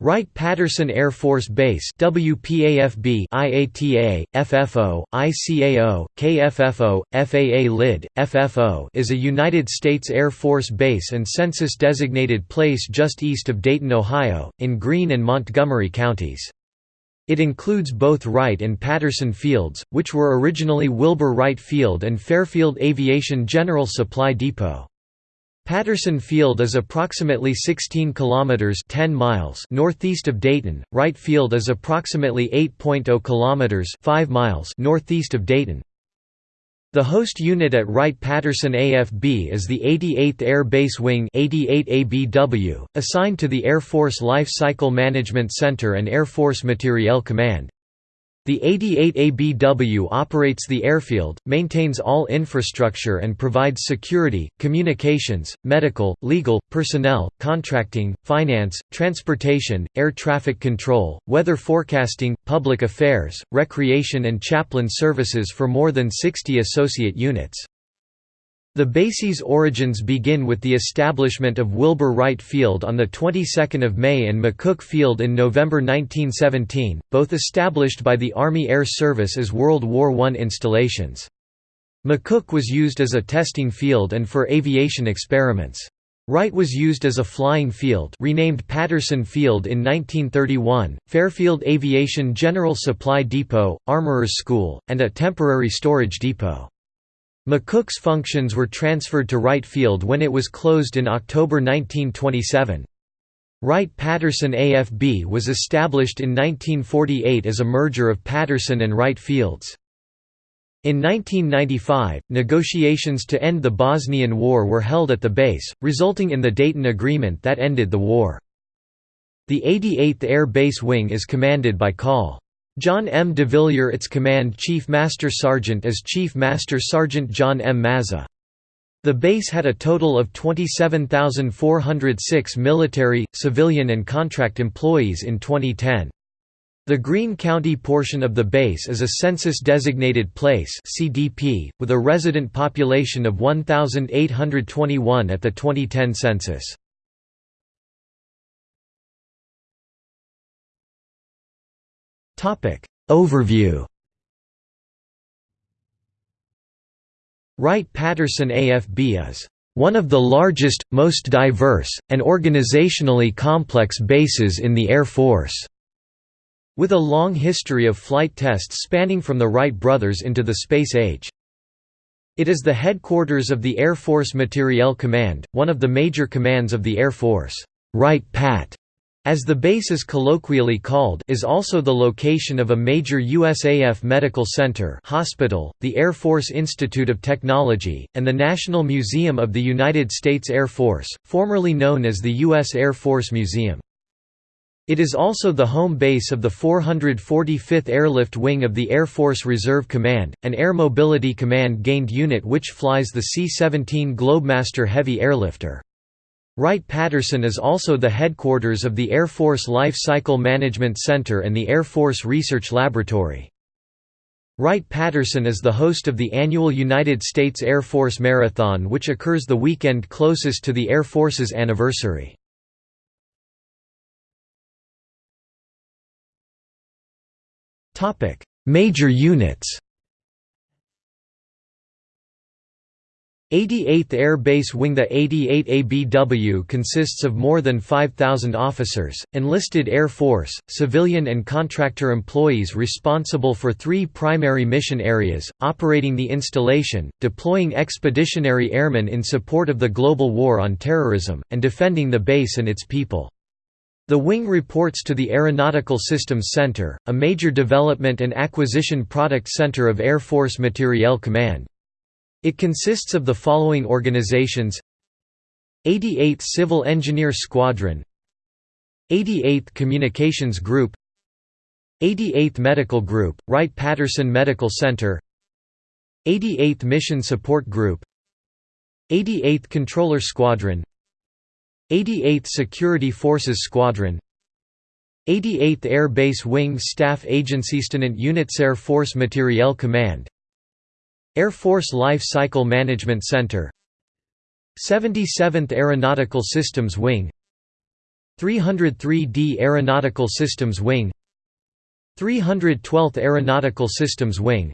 Wright-Patterson Air Force Base WPAFB IATA, FFO, ICAO, KFFO, FAA LID, FFO is a United States Air Force base and census-designated place just east of Dayton, Ohio, in Greene and Montgomery counties. It includes both Wright and Patterson Fields, which were originally Wilbur Wright Field and Fairfield Aviation General Supply Depot. Patterson Field is approximately 16 kilometers 10 miles northeast of Dayton. Wright Field is approximately 8.0 kilometers 5 miles northeast of Dayton. The host unit at Wright-Patterson AFB is the 88th Air Base Wing 88 ABW, assigned to the Air Force Life Cycle Management Center and Air Force Materiel Command. The 88 ABW operates the airfield, maintains all infrastructure and provides security, communications, medical, legal, personnel, contracting, finance, transportation, air traffic control, weather forecasting, public affairs, recreation and chaplain services for more than 60 associate units. The base's origins begin with the establishment of Wilbur Wright Field on the 22nd of May and McCook Field in November 1917, both established by the Army Air Service as World War I installations. McCook was used as a testing field and for aviation experiments. Wright was used as a flying field renamed Patterson Field in 1931, Fairfield Aviation General Supply Depot, Armorers School, and a temporary storage depot. McCook's functions were transferred to Wright Field when it was closed in October 1927. Wright-Patterson AFB was established in 1948 as a merger of Patterson and Wright Fields. In 1995, negotiations to end the Bosnian War were held at the base, resulting in the Dayton Agreement that ended the war. The 88th Air Base Wing is commanded by Col. John M. DeVillier its Command Chief Master Sergeant is Chief Master Sergeant John M. Mazza. The base had a total of 27,406 military, civilian and contract employees in 2010. The Greene County portion of the base is a census-designated place (CDP), with a resident population of 1,821 at the 2010 census. Topic Overview Wright-Patterson AFB is one of the largest, most diverse, and organizationally complex bases in the Air Force, with a long history of flight tests spanning from the Wright brothers into the space age. It is the headquarters of the Air Force Materiel Command, one of the major commands of the Air Force. Wright-Pat as the base is colloquially called is also the location of a major USAF medical center hospital, the Air Force Institute of Technology, and the National Museum of the United States Air Force, formerly known as the U.S. Air Force Museum. It is also the home base of the 445th Airlift Wing of the Air Force Reserve Command, an Air Mobility Command gained unit which flies the C-17 Globemaster heavy airlifter. Wright-Patterson is also the headquarters of the Air Force Life Cycle Management Center and the Air Force Research Laboratory. Wright-Patterson is the host of the annual United States Air Force Marathon which occurs the weekend closest to the Air Force's anniversary. Major units 88th Air Base Wing The 88 ABW consists of more than 5,000 officers, enlisted Air Force, civilian and contractor employees responsible for three primary mission areas, operating the installation, deploying expeditionary airmen in support of the global war on terrorism, and defending the base and its people. The wing reports to the Aeronautical Systems Center, a major development and acquisition product center of Air Force Materiel Command. It consists of the following organizations. 88th Civil Engineer Squadron. 88th Communications Group. 88th Medical Group, Wright-Patterson Medical Center. 88th Mission Support Group. 88th Controller Squadron. 88th Security Forces Squadron. 88th Air Base Wing Staff Agency Stenant Units Air Force Materiel Command Air Force Life Cycle Management Center. 77th Aeronautical Systems Wing. 303d Aeronautical Systems Wing. 312th Aeronautical Systems Wing.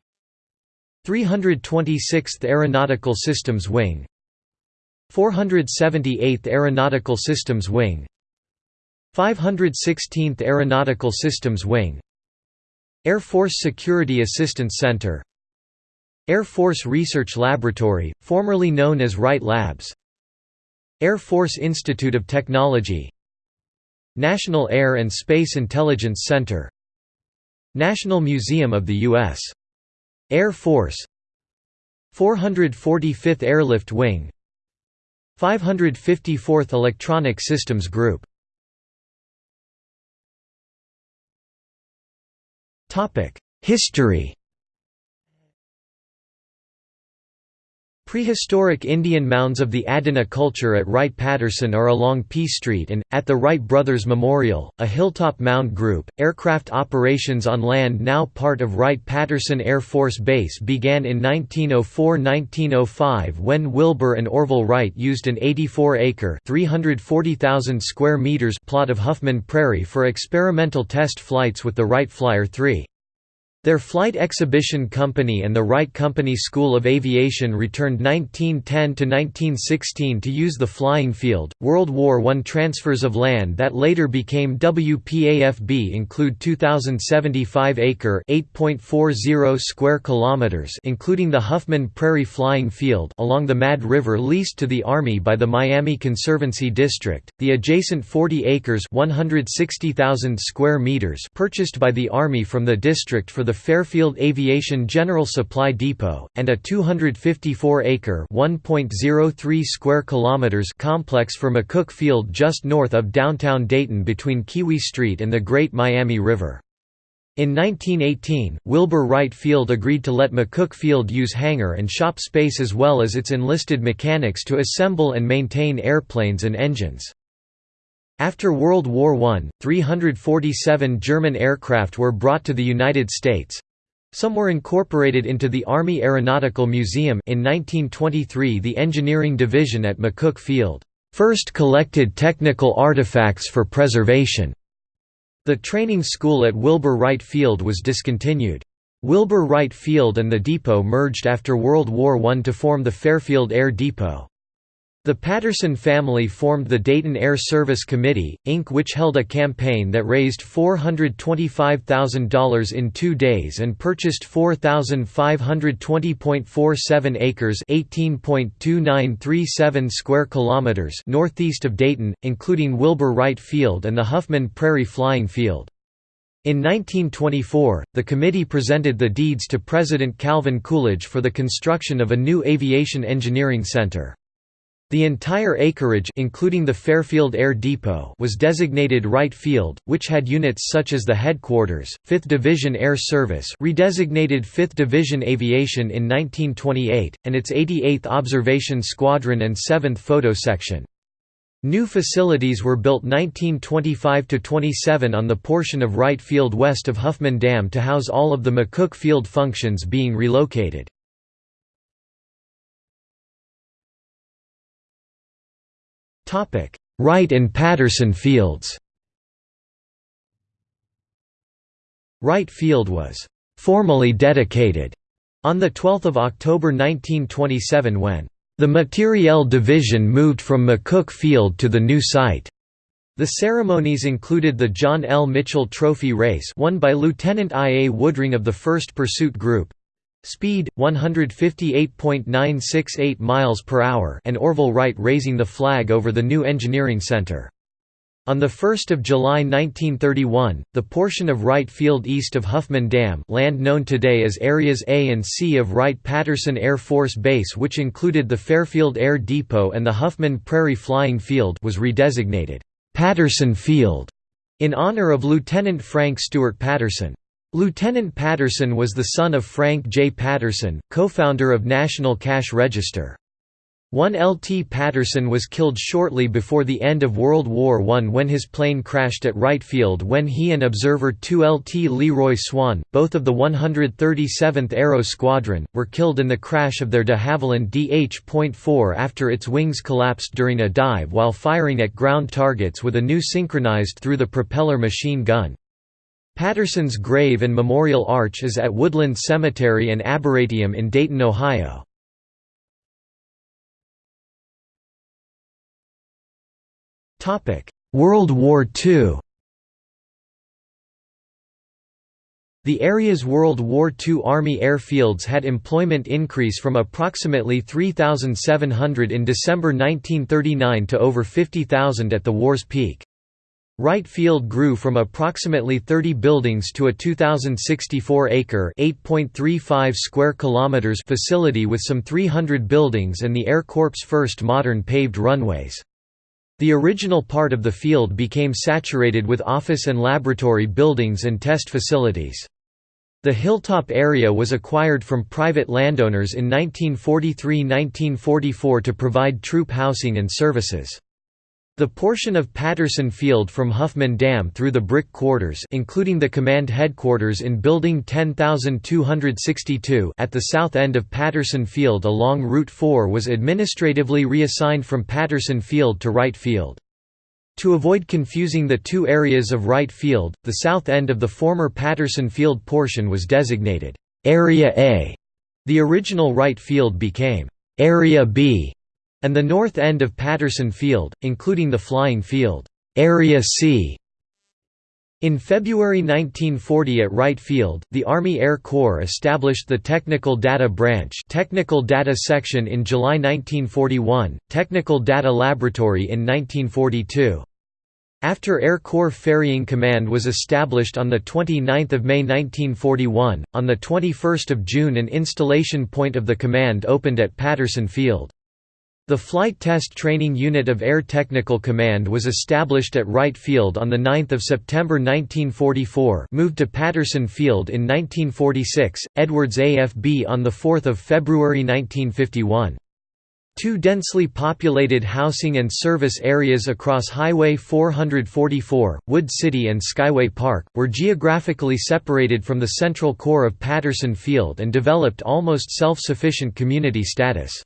326th Aeronautical Systems Wing. 478th Aeronautical Systems Wing. 516th Aeronautical Systems Wing. Air Force Security Assistance Center Air Force Research Laboratory, formerly known as Wright Labs. Air Force Institute of Technology. National Air and Space Intelligence Center. National Museum of the U.S. Air Force. 445th Airlift Wing. 554th Electronic Systems Group. History Prehistoric Indian mounds of the Adena culture at Wright-Patterson are along P Street and, at the Wright Brothers Memorial, a hilltop mound group. Aircraft operations on land now part of Wright-Patterson Air Force Base began in 1904–1905 when Wilbur and Orville Wright used an 84-acre (340,000 square meters) plot of Huffman Prairie for experimental test flights with the Wright Flyer 3. Their flight exhibition company and the Wright Company School of Aviation returned 1910 to 1916 to use the flying field. World War I transfers of land that later became WPAFB include 2,075-acre (8.40 square kilometers), including the Huffman Prairie Flying Field along the Mad River leased to the Army by the Miami Conservancy District, the adjacent 40 acres (160,000 square meters) purchased by the Army from the district for the Fairfield Aviation General Supply Depot, and a 254-acre (1.03 square kilometers) complex for McCook Field just north of downtown Dayton between Keowee Street and the Great Miami River. In 1918, Wilbur Wright Field agreed to let McCook Field use hangar and shop space as well as its enlisted mechanics to assemble and maintain airplanes and engines. After World War I, 347 German aircraft were brought to the United States. Some were incorporated into the Army Aeronautical Museum in 1923 the Engineering Division at McCook Field, first collected technical artifacts for preservation. The training school at Wilbur Wright Field was discontinued. Wilbur Wright Field and the depot merged after World War I to form the Fairfield Air Depot. The Patterson family formed the Dayton Air Service Committee, Inc. which held a campaign that raised $425,000 in two days and purchased 4,520.47 acres (18.2937 square kilometers) northeast of Dayton, including Wilbur Wright Field and the Huffman Prairie Flying Field. In 1924, the committee presented the deeds to President Calvin Coolidge for the construction of a new aviation engineering center. The entire acreage including the Fairfield Air Depot was designated Wright Field, which had units such as the headquarters, 5th Division Air Service redesignated 5th Division Aviation in 1928, and its 88th Observation Squadron and 7th Photo Section. New facilities were built 1925–27 on the portion of Wright Field west of Huffman Dam to house all of the McCook Field functions being relocated. Wright and Patterson Fields Wright Field was formally dedicated on 12 October 1927 when the Materiel Division moved from McCook Field to the new site. The ceremonies included the John L. Mitchell Trophy Race won by Lieutenant I. A. Woodring of the 1st Pursuit Group, Speed 158.968 miles per hour and Orville Wright raising the flag over the new engineering center. On 1 July 1931, the portion of Wright Field east of Huffman Dam land known today as Areas A and C of Wright-Patterson Air Force Base which included the Fairfield Air Depot and the Huffman Prairie Flying Field was redesignated, "'Patterson Field' in honor of Lieutenant Frank Stewart Patterson. Lieutenant Patterson was the son of Frank J. Patterson, co-founder of National Cash Register. One LT Patterson was killed shortly before the end of World War I when his plane crashed at Wright Field when he and observer 2 LT Leroy Swan, both of the 137th Aero Squadron, were killed in the crash of their de Havilland DH.4 after its wings collapsed during a dive while firing at ground targets with a new synchronized through the propeller machine gun. Patterson's grave and memorial arch is at Woodland Cemetery and Arboretum in Dayton, Ohio. World War II The area's World War II Army airfields had employment increase from approximately 3,700 in December 1939 to over 50,000 at the war's peak. Wright Field grew from approximately 30 buildings to a 2,064-acre (8.35 square kilometers) facility with some 300 buildings and the Air Corps' first modern paved runways. The original part of the field became saturated with office and laboratory buildings and test facilities. The hilltop area was acquired from private landowners in 1943–1944 to provide troop housing and services. The portion of Patterson Field from Huffman Dam through the brick quarters including the command headquarters in Building 10262 at the south end of Patterson Field along Route 4 was administratively reassigned from Patterson Field to Wright Field. To avoid confusing the two areas of Wright Field, the south end of the former Patterson Field portion was designated Area A. The original Wright Field became Area B and the north end of Patterson Field, including the flying field, Area C. In February 1940 at Wright Field, the Army Air Corps established the Technical Data Branch Technical Data Section in July 1941, Technical Data Laboratory in 1942. After Air Corps Ferrying Command was established on 29 May 1941, on 21 June an installation point of the command opened at Patterson Field. The Flight Test Training Unit of Air Technical Command was established at Wright Field on 9 September 1944 moved to Patterson Field in 1946, Edwards AFB on 4 February 1951. Two densely populated housing and service areas across Highway 444, Wood City and Skyway Park, were geographically separated from the central core of Patterson Field and developed almost self-sufficient community status.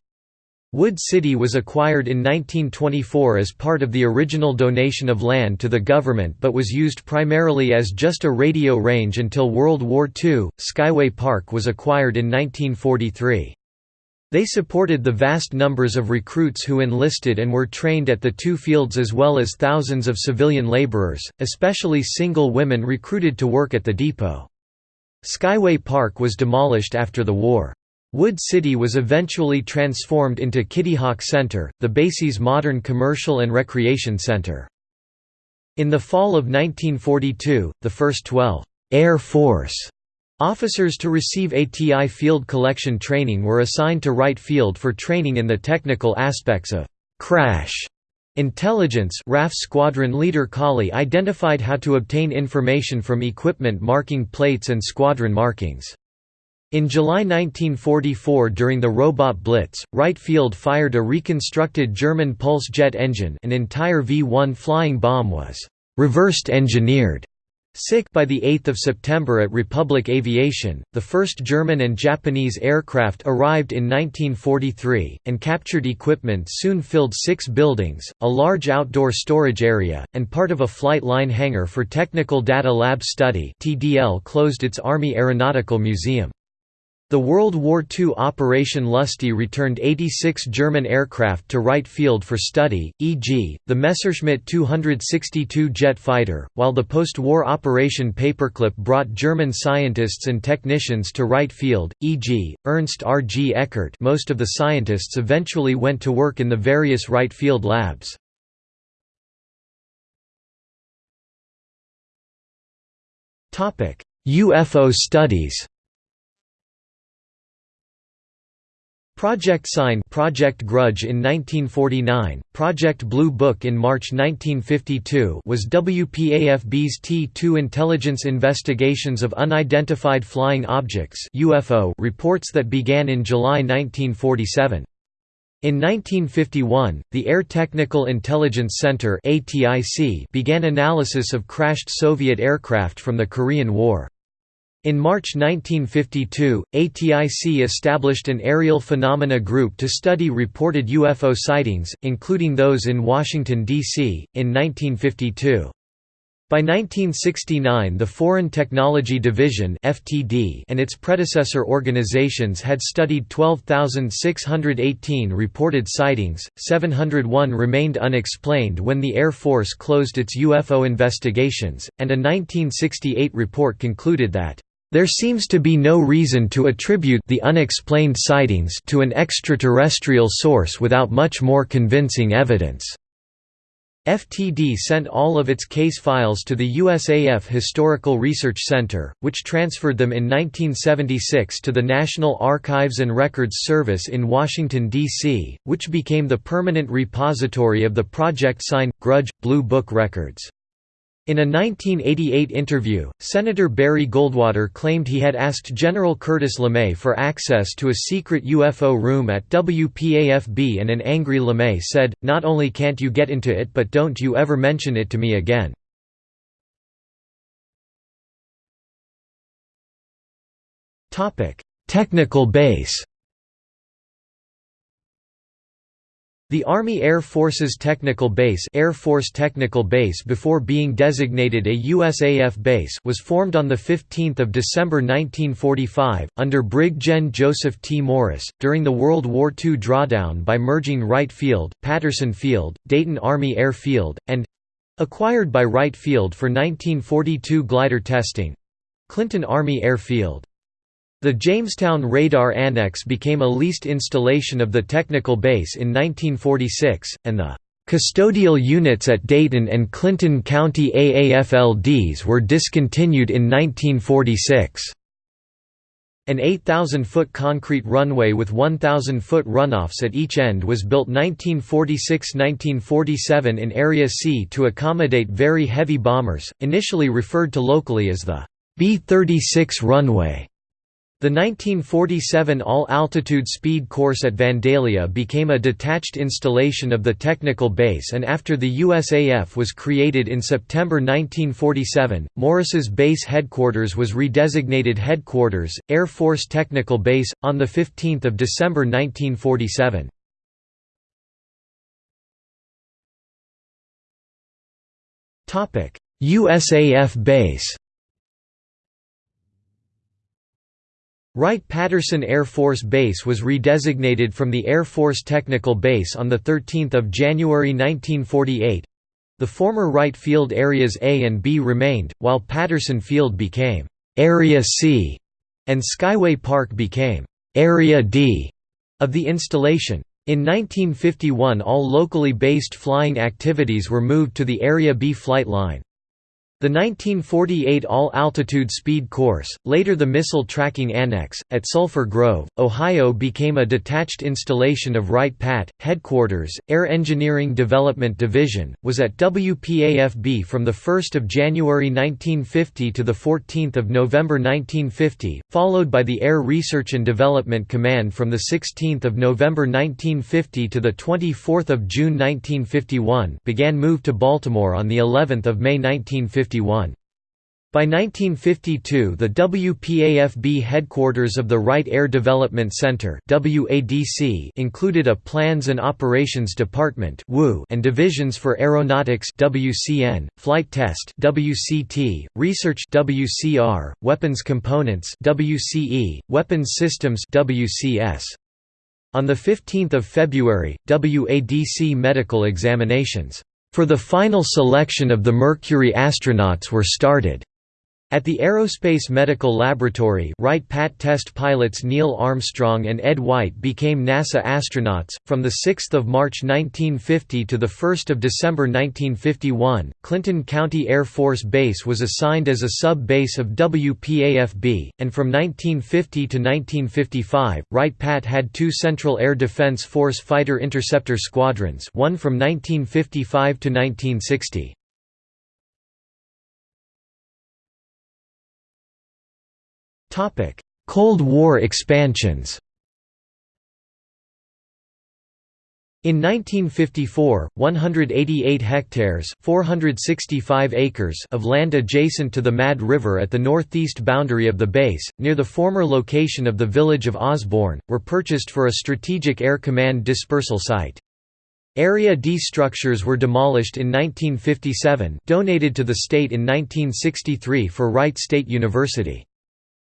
Wood City was acquired in 1924 as part of the original donation of land to the government but was used primarily as just a radio range until World War II. Skyway Park was acquired in 1943. They supported the vast numbers of recruits who enlisted and were trained at the two fields as well as thousands of civilian laborers, especially single women recruited to work at the depot. Skyway Park was demolished after the war. Wood City was eventually transformed into Kitty Hawk Center, the base's modern commercial and recreation center. In the fall of 1942, the first 12 Air Force officers to receive ATI field collection training were assigned to Wright Field for training in the technical aspects of crash Intelligence RAF Squadron Leader Colley identified how to obtain information from equipment marking plates and squadron markings. In July 1944 during the Robot Blitz, Wright Field fired a reconstructed German pulse jet engine an entire V-1 flying bomb was «reversed engineered» sic by 8 September at Republic Aviation, the first German and Japanese aircraft arrived in 1943, and captured equipment soon filled six buildings, a large outdoor storage area, and part of a flight line hangar for Technical Data Lab Study TDL closed its Army Aeronautical Museum. The World War II Operation Lusty returned 86 German aircraft to Wright Field for study, e.g., the Messerschmitt 262 jet fighter, while the post-war Operation Paperclip brought German scientists and technicians to Wright Field, e.g., Ernst R. G. Eckert most of the scientists eventually went to work in the various Wright Field labs. UFO studies Project Sign Project Grudge in 1949, Project Blue Book in March 1952 was WPAFB's T2 intelligence investigations of unidentified flying objects UFO reports that began in July 1947. In 1951, the Air Technical Intelligence Center began analysis of crashed Soviet aircraft from the Korean War. In March 1952, ATIC established an Aerial Phenomena Group to study reported UFO sightings, including those in Washington, D.C., in 1952. By 1969 the Foreign Technology Division FTD and its predecessor organizations had studied 12,618 reported sightings, 701 remained unexplained when the Air Force closed its UFO investigations, and a 1968 report concluded that there seems to be no reason to attribute the unexplained sightings to an extraterrestrial source without much more convincing evidence. FTD sent all of its case files to the USAF Historical Research Center, which transferred them in 1976 to the National Archives and Records Service in Washington, D.C., which became the permanent repository of the Project Sign Grudge Blue Book records. In a 1988 interview, Senator Barry Goldwater claimed he had asked General Curtis LeMay for access to a secret UFO room at WPAFB and an angry LeMay said, not only can't you get into it but don't you ever mention it to me again. Technical base The Army Air Force's Technical Base Air Force Technical Base before being designated a USAF base was formed on 15 December 1945, under Brig Gen Joseph T. Morris, during the World War II drawdown by merging Wright Field, Patterson Field, Dayton Army Air Field, and—acquired by Wright Field for 1942 glider testing—Clinton Army Air Field. The Jamestown Radar Annex became a leased installation of the technical base in 1946, and the custodial units at Dayton and Clinton County AAFLDs were discontinued in 1946. An 8,000-foot concrete runway with 1,000-foot runoffs at each end was built 1946–1947 in Area C to accommodate very heavy bombers, initially referred to locally as the B-36 runway. The 1947 All-Altitude Speed Course at Vandalia became a detached installation of the technical base and after the USAF was created in September 1947, Morris's base headquarters was redesignated Headquarters, Air Force Technical Base, on 15 December 1947. USAF base Wright-Patterson Air Force Base was redesignated from the Air Force Technical Base on 13 January 1948. The former Wright Field Areas A and B remained, while Patterson Field became «Area C» and Skyway Park became «Area D» of the installation. In 1951 all locally based flying activities were moved to the Area B flight line. The 1948 All-Altitude Speed Course, later the Missile Tracking Annex, at Sulphur Grove, Ohio became a detached installation of Wright-Pat, Headquarters, Air Engineering Development Division, was at WPAFB from 1 January 1950 to 14 November 1950, followed by the Air Research and Development Command from 16 November 1950 to 24 June 1951 began move to Baltimore on the 11th of May 1950 by 1952 the WPAFB headquarters of the Wright Air Development Center included a Plans and Operations Department and divisions for Aeronautics Flight Test Research Weapons Components Weapons Systems. On 15 February, WADC medical examinations for the final selection of the Mercury astronauts were started. At the Aerospace Medical Laboratory Wright-Pat test pilots Neil Armstrong and Ed White became NASA astronauts. From 6 March 1950 to 1 December 1951, Clinton County Air Force Base was assigned as a sub-base of WPAFB, and from 1950 to 1955, Wright-Pat had two Central Air Defense Force Fighter Interceptor Squadrons one from 1955 to 1960. Cold War expansions In 1954, 188 hectares 465 acres of land adjacent to the Mad River at the northeast boundary of the base, near the former location of the village of Osborn, were purchased for a Strategic Air Command dispersal site. Area D structures were demolished in 1957 donated to the state in 1963 for Wright State University.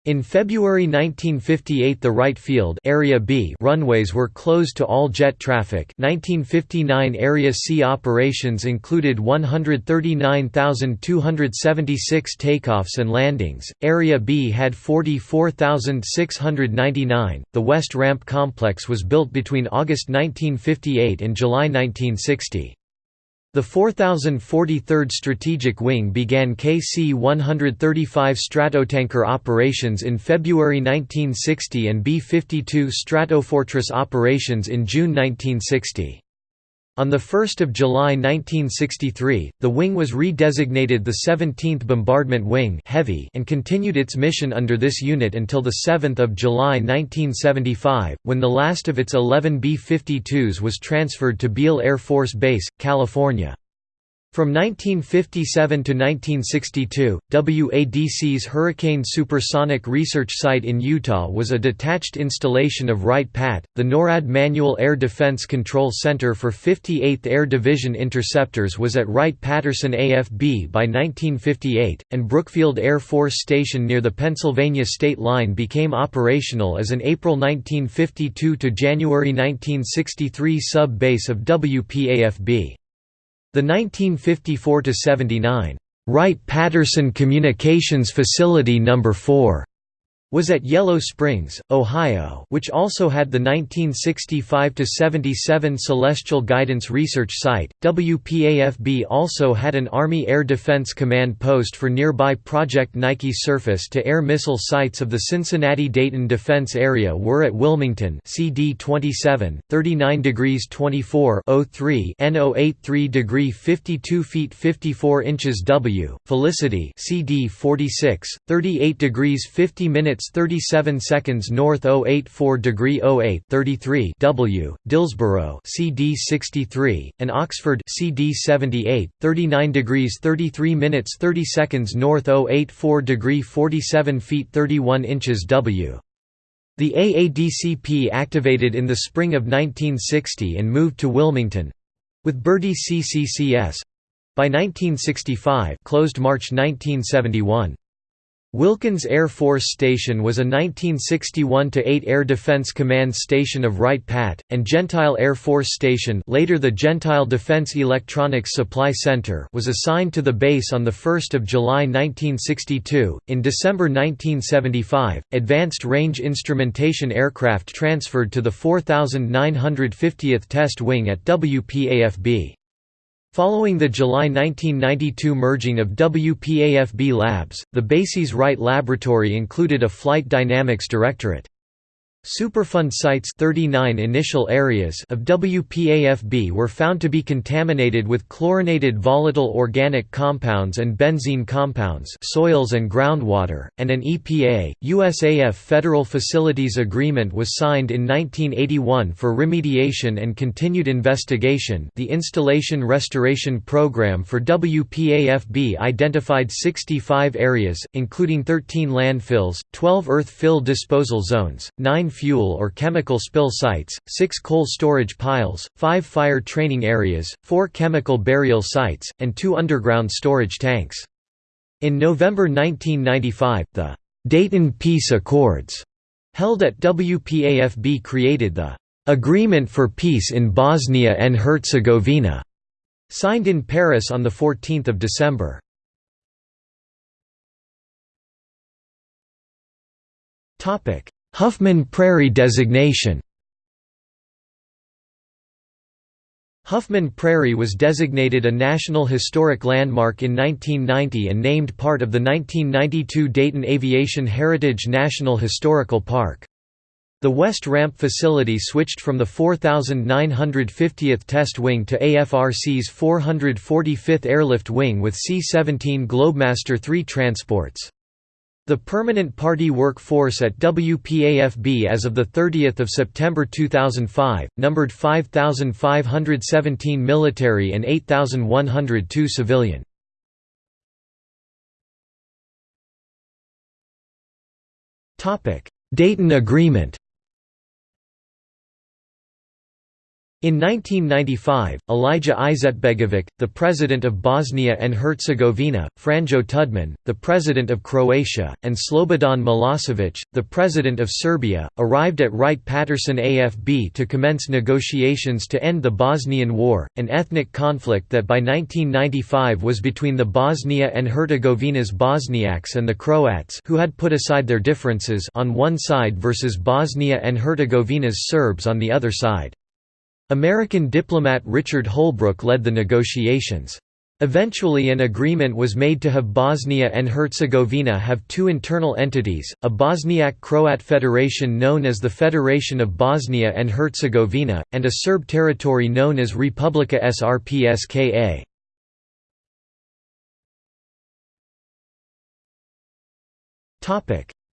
In February 1958 the Wright Field Area B runways were closed to all jet traffic 1959 Area C operations included 139,276 takeoffs and landings, Area B had 44,699. The West Ramp Complex was built between August 1958 and July 1960. The 4043rd Strategic Wing began KC-135 Stratotanker operations in February 1960 and B-52 Stratofortress operations in June 1960. On 1 July 1963, the wing was redesignated the 17th Bombardment Wing Heavy and continued its mission under this unit until 7 July 1975, when the last of its 11 B-52s was transferred to Beale Air Force Base, California. From 1957 to 1962, WADC's Hurricane Supersonic Research Site in Utah was a detached installation of Wright-Patt, the NORAD Manual Air Defense Control Center for 58th Air Division interceptors was at Wright-Patterson AFB by 1958, and Brookfield Air Force Station near the Pennsylvania state line became operational as an April 1952 to January 1963 sub-base of WPAFB. The 1954–79 Wright-Patterson Communications Facility No. 4 was at Yellow Springs, Ohio which also had the 1965–77 Celestial Guidance Research Site. WPAFB also had an Army Air Defense Command post for nearby Project Nike surface-to-air missile sites of the Cincinnati-Dayton Defense Area were at Wilmington CD 27, 39 degrees 24 03 N083 degree 52 feet 54 inches W, Felicity CD 46, 38 degrees 50 minutes 37 seconds north 084 degree 08 33 W, Dillsboro CD 63, and Oxford CD 78, 39 degrees 33 minutes 30 seconds north 084 degree 47 feet 31 inches W. The AADCP activated in the spring of 1960 and moved to Wilmington—with Birdie CCCS—by 1965 closed March 1971. Wilkins Air Force Station was a 1961–8 Air Defense Command station of Wright-Pat, and Gentile Air Force Station later the Gentile Defense Electronics Supply Center was assigned to the base on 1 July 1962. In December 1975, Advanced Range Instrumentation aircraft transferred to the 4950th Test Wing at WPAFB. Following the July 1992 merging of WPAFB Labs, the base's Wright Laboratory included a Flight Dynamics Directorate. Superfund sites 39 initial areas of WPAFB were found to be contaminated with chlorinated volatile organic compounds and benzene compounds soils and groundwater, and an EPA, USAF Federal Facilities Agreement was signed in 1981 for remediation and continued investigation. The Installation Restoration Program for WPAFB identified 65 areas, including 13 landfills, 12 earth fill disposal zones, 9 fuel or chemical spill sites, 6 coal storage piles, 5 fire training areas, 4 chemical burial sites, and 2 underground storage tanks. In November 1995, the Dayton Peace Accords held at WPAFB created the Agreement for Peace in Bosnia and Herzegovina, signed in Paris on 14 December. Huffman Prairie designation Huffman Prairie was designated a National Historic Landmark in 1990 and named part of the 1992 Dayton Aviation Heritage National Historical Park. The West Ramp facility switched from the 4,950th Test Wing to AFRC's 445th Airlift Wing with C-17 Globemaster III transports. The permanent party workforce at WPAFB as of 30 September 2005, numbered 5,517 military and 8,102 civilian. Dayton Agreement In 1995, Alija Izetbegovic, the President of Bosnia and Herzegovina, Franjo Tudman, the President of Croatia, and Slobodan Milosevic, the President of Serbia, arrived at Wright-Patterson AFB to commence negotiations to end the Bosnian War, an ethnic conflict that by 1995 was between the Bosnia and Herzegovina's Bosniaks and the Croats who had put aside their differences on one side versus Bosnia and Herzegovina's Serbs on the other side. American diplomat Richard Holbrooke led the negotiations. Eventually an agreement was made to have Bosnia and Herzegovina have two internal entities, a Bosniak-Croat federation known as the Federation of Bosnia and Herzegovina, and a Serb territory known as Republika Srpska.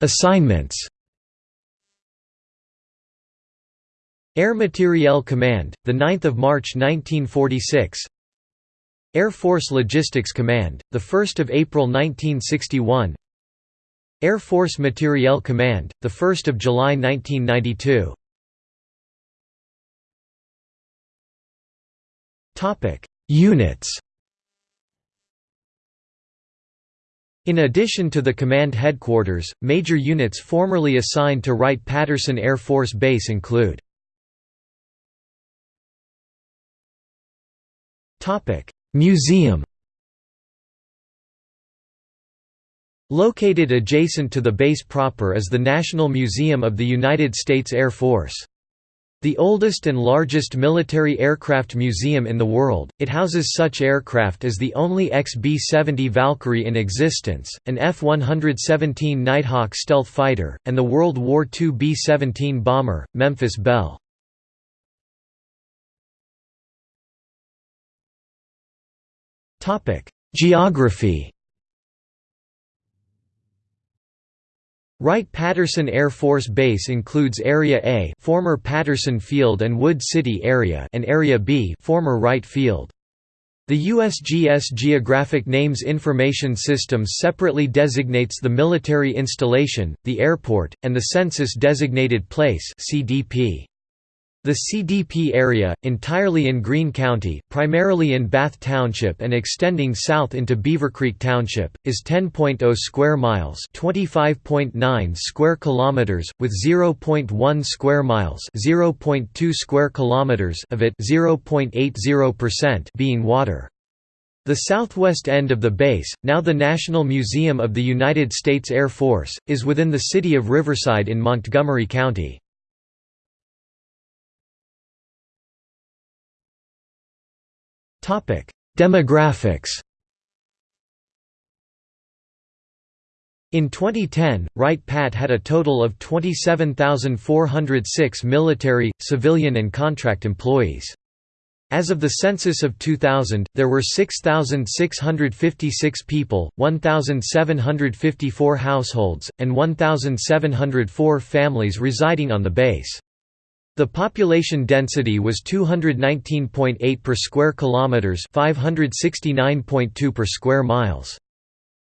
Assignments Air Materiel Command, 9 March 1946 Air Force Logistics Command, 1 April 1961 Air Force Materiel Command, 1 July 1992 Units. In addition to the command headquarters, major units formerly assigned to Wright-Patterson Air Force Base include Museum Located adjacent to the base proper is the National Museum of the United States Air Force. The oldest and largest military aircraft museum in the world, it houses such aircraft as the only XB-70 Valkyrie in existence, an F-117 Nighthawk stealth fighter, and the World War II B-17 bomber, Memphis Belle. Geography Wright-Patterson Air Force Base includes Area A former Patterson Field and Wood City area and Area B former Wright Field. The USGS Geographic Names Information System separately designates the military installation, the airport, and the census-designated place CDP. The CDP area, entirely in Greene County, primarily in Bath Township and extending south into Beavercreek Township, is 10.0 square miles, 25.9 square kilometers, with 0.1 square miles, 0.2 square kilometers of it, 0.80% being water. The southwest end of the base, now the National Museum of the United States Air Force, is within the city of Riverside in Montgomery County. Demographics In 2010, Wright-Pat had a total of 27,406 military, civilian and contract employees. As of the census of 2000, there were 6,656 people, 1,754 households, and 1,704 families residing on the base. The population density was 219.8 per square kilometers, 569.2 per square miles.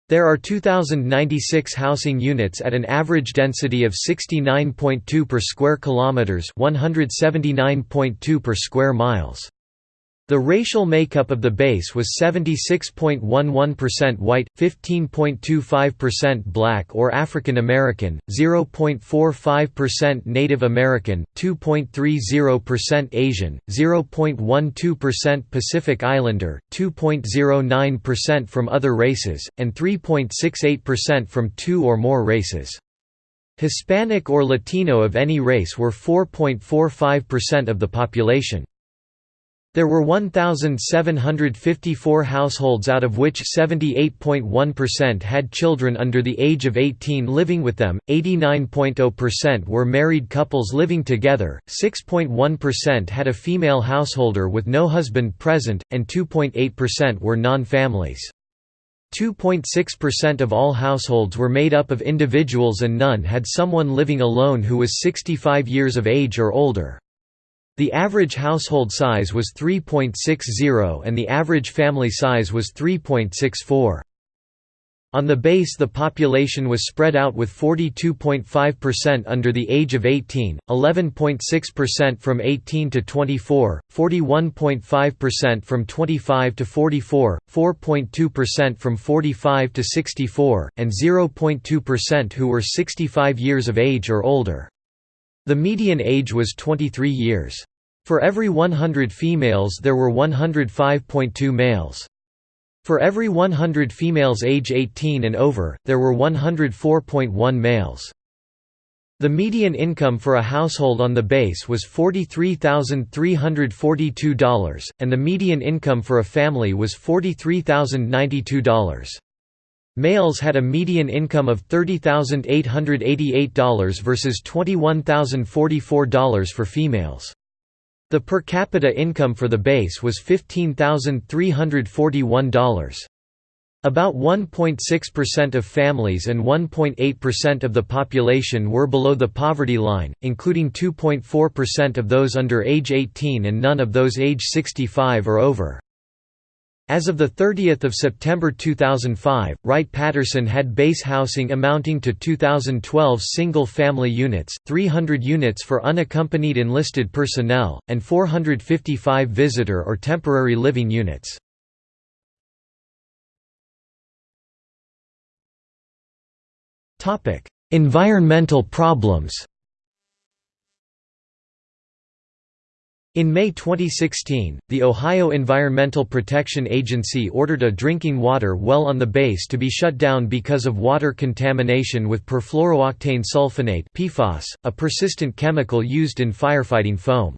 There are 2096 housing units at an average density of 69.2 per square kilometers, 179.2 per square miles. The racial makeup of the base was 76.11% white, 15.25% black or African American, 0.45% Native American, 2.30% Asian, 0.12% Pacific Islander, 2.09% from other races, and 3.68% from two or more races. Hispanic or Latino of any race were 4.45% of the population. There were 1,754 households out of which 78.1% had children under the age of 18 living with them, 89.0% were married couples living together, 6.1% had a female householder with no husband present, and 2.8% were non-families. 2.6% of all households were made up of individuals and none had someone living alone who was 65 years of age or older. The average household size was 3.60 and the average family size was 3.64. On the base the population was spread out with 42.5% under the age of 18, 11.6% from 18 to 24, 41.5% from 25 to 44, 4.2% from 45 to 64, and 0.2% who were 65 years of age or older. The median age was 23 years. For every 100 females there were 105.2 males. For every 100 females age 18 and over, there were 104.1 males. The median income for a household on the base was $43,342, and the median income for a family was $43,092. Males had a median income of $30,888 versus $21,044 for females. The per capita income for the base was $15,341. About 1.6% of families and 1.8% of the population were below the poverty line, including 2.4% of those under age 18 and none of those age 65 or over. As of 30 September 2005, Wright-Patterson had base housing amounting to 2,012 single-family units, 300 units for unaccompanied enlisted personnel, and 455 visitor or temporary living units. environmental problems In May 2016, the Ohio Environmental Protection Agency ordered a drinking water well on the base to be shut down because of water contamination with perfluorooctane sulfonate PFAS, a persistent chemical used in firefighting foam.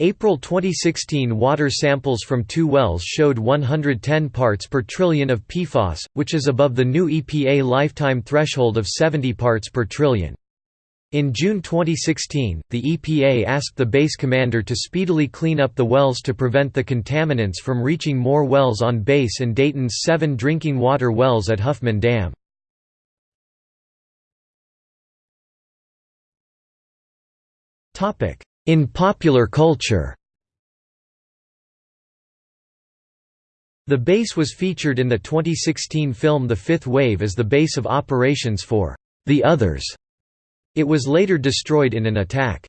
April 2016 water samples from two wells showed 110 parts per trillion of PFAS, which is above the new EPA lifetime threshold of 70 parts per trillion. In June 2016, the EPA asked the base commander to speedily clean up the wells to prevent the contaminants from reaching more wells on base and Dayton's seven drinking water wells at Huffman Dam. In popular culture The base was featured in the 2016 film The Fifth Wave as the base of operations for The Others it was later destroyed in an attack.